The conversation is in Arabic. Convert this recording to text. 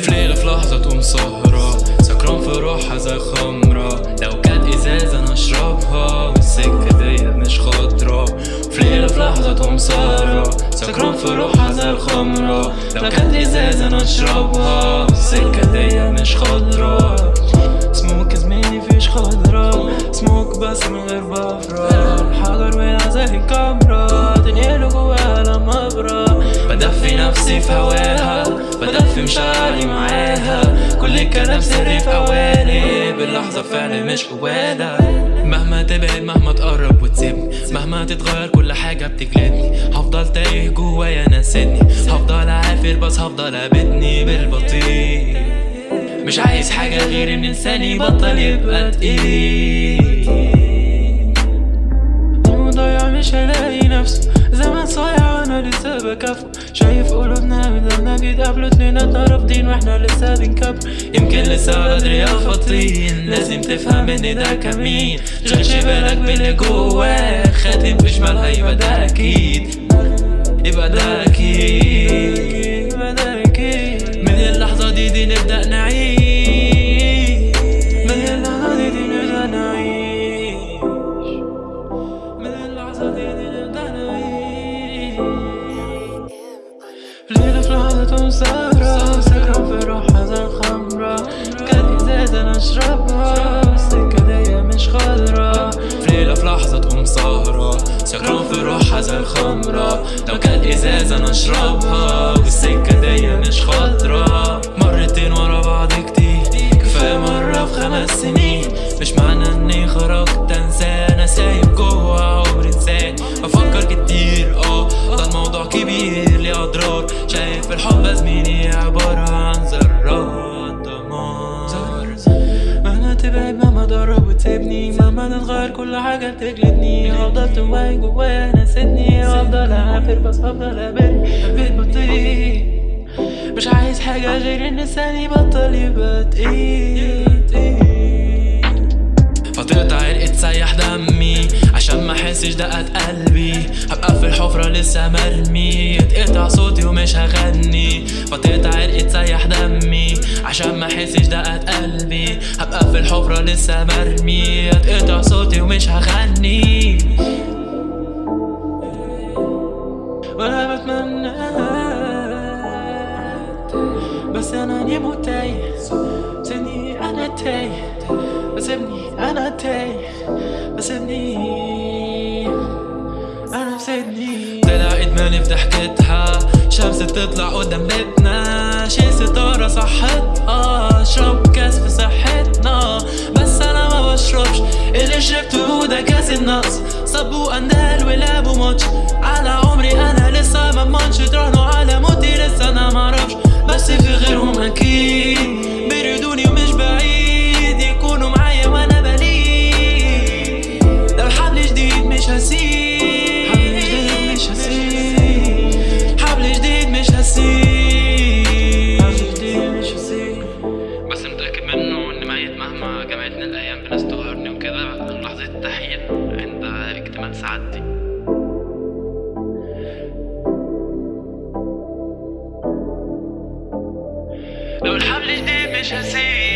في ليلة في لحظة تقوم سهران في روحها زي خمرة لو كانت ازازة أنا اشربها والسكة دي مش خضرة في ليلة في لحظة تقوم سهرة سكران في روحها زي الخمرة لو كانت ازازة أنا اشربها والسكة دي مش خضرة سموك زميلي فيش خضرة سموك بس من غير بفرة حجر وقع زي الكاميرا تنقله جواها لما ابرة بدفي نفسي في هواها بدفي مشاعري معاها. كل الكلام سري في اوالي باللحظة فعلي مش قوالة مهما تبعد مهما تقرب وتسيبني. مهما تتغير كل حاجة بتجلدني. هفضل تايه جوايا ناسدني هفضل عافر بس هفضل ابدني بالبطيء. مش عايز حاجة غير إن انساني بطل يبقى تقيل. المضيع مش هلاقي نفسه. زمان صايع وأنا لسه بكافئه. شايف قلوبنا لما بيتقابلوا اتنيناتنا رافضين وإحنا لسه بنكبر. يمكن لسه بدري يا فطين. لازم تفهم ان ده كمين. شغلش بالك باللي جواك خاتم بشمالها يبقى ده أكيد. يبقى ده أكيد. في لحظة سهرة سكران في الخمرة كانت إزازة نشربها السكة دي مش خضرا في ليلة في لحظة تقوم سهرة. سكران في روحها الخمرة. لو كانت إزازة نشربها والسكة مهما تتغير كل حاجة بتجلدني هفضل تواي جوايا ناسدني هفضل أعافر بس هفضل بيت بطيء. مش عايز حاجة غير إن لساني بطل يبقى تقيل تقيل دقات قلبي. هبقى في الحفرة لسه مرمي. يتقطع صوتي ومش هغني. فتقطع عرق تسيح دمي. عشان ما احسش دقات قلبي. هبقى في الحفرة لسه مرمي. يتقطع صوتي ومش هغني. وأنا بتمنى بس أنا نيمو تايه. سيبني أنا تايه. سيبني أنا تايه. سيبني ضحكتها شمس بتطلع قدام بيتنا. شي ستارة صحتها هسيب بس متأكد منه إن ميت مهما الأيام بناس وكده لحظة عند اكتمال سعادتي. لو الحبل جديد مش هسيب